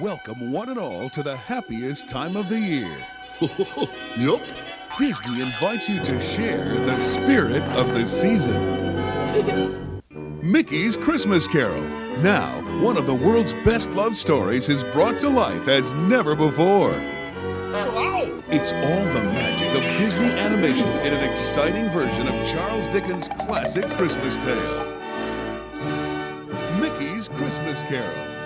Welcome one and all to the happiest time of the year. yep. Disney invites you to share the spirit of the season. Mickey's Christmas Carol. Now, one of the world's best loved stories is brought to life as never before. It's all the magic of Disney animation in an exciting version of Charles Dickens' classic Christmas tale. Mickey's Christmas Carol.